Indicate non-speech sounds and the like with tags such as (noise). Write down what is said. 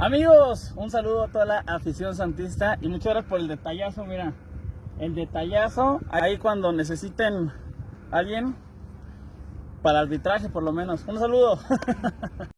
Amigos, un saludo a toda la afición santista y muchas gracias por el detallazo, mira. El detallazo, ahí cuando necesiten alguien para arbitraje por lo menos. Un saludo. (laughs)